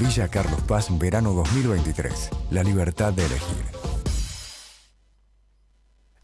Villa Carlos Paz, verano 2023. La libertad de elegir.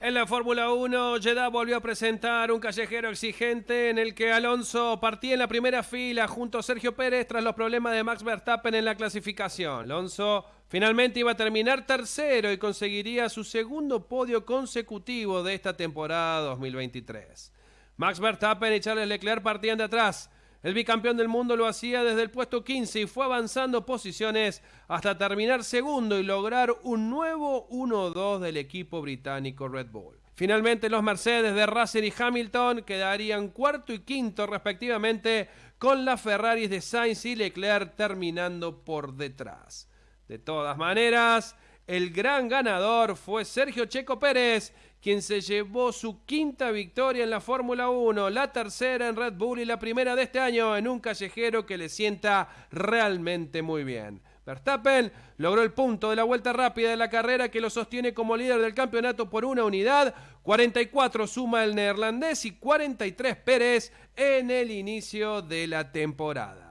En la Fórmula 1, Jeddah volvió a presentar un callejero exigente en el que Alonso partía en la primera fila junto a Sergio Pérez tras los problemas de Max Verstappen en la clasificación. Alonso finalmente iba a terminar tercero y conseguiría su segundo podio consecutivo de esta temporada 2023. Max Verstappen y Charles Leclerc partían de atrás. El bicampeón del mundo lo hacía desde el puesto 15 y fue avanzando posiciones hasta terminar segundo y lograr un nuevo 1-2 del equipo británico Red Bull. Finalmente los Mercedes de Russell y Hamilton quedarían cuarto y quinto respectivamente con las Ferraris de Sainz y Leclerc terminando por detrás. De todas maneras, el gran ganador fue Sergio Checo Pérez, quien se llevó su quinta victoria en la Fórmula 1, la tercera en Red Bull y la primera de este año en un callejero que le sienta realmente muy bien. Verstappen logró el punto de la vuelta rápida de la carrera que lo sostiene como líder del campeonato por una unidad. 44 suma el neerlandés y 43 Pérez en el inicio de la temporada.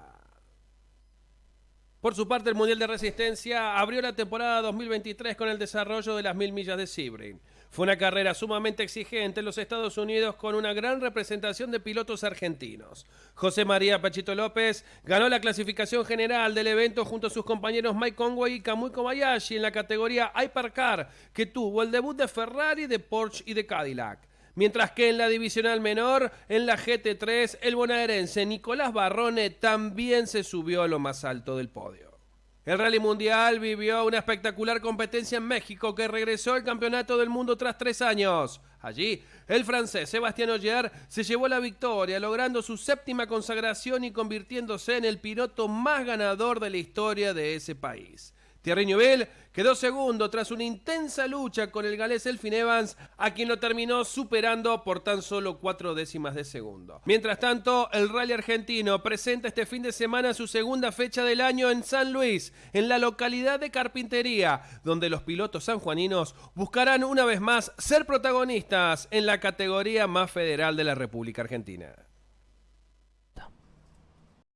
Por su parte, el Mundial de Resistencia abrió la temporada 2023 con el desarrollo de las mil millas de Sebring. Fue una carrera sumamente exigente en los Estados Unidos con una gran representación de pilotos argentinos. José María Pachito López ganó la clasificación general del evento junto a sus compañeros Mike Conway y Kamui Kobayashi en la categoría Hypercar, que tuvo el debut de Ferrari, de Porsche y de Cadillac mientras que en la divisional menor, en la GT3, el bonaerense Nicolás Barrone también se subió a lo más alto del podio. El Rally Mundial vivió una espectacular competencia en México que regresó al Campeonato del Mundo tras tres años. Allí, el francés Sebastián Ogier se llevó la victoria, logrando su séptima consagración y convirtiéndose en el piloto más ganador de la historia de ese país. Thierry Neuville quedó segundo tras una intensa lucha con el galés Elfin Evans, a quien lo terminó superando por tan solo cuatro décimas de segundo. Mientras tanto, el rally argentino presenta este fin de semana su segunda fecha del año en San Luis, en la localidad de Carpintería, donde los pilotos sanjuaninos buscarán una vez más ser protagonistas en la categoría más federal de la República Argentina.